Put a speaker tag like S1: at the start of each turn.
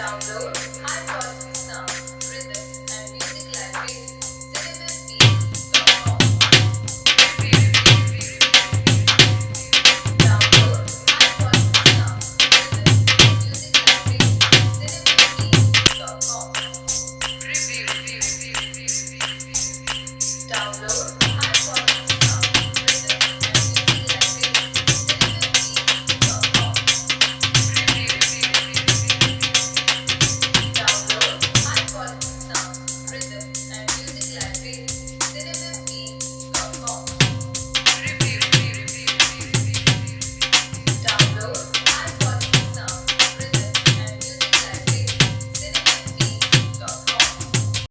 S1: download. And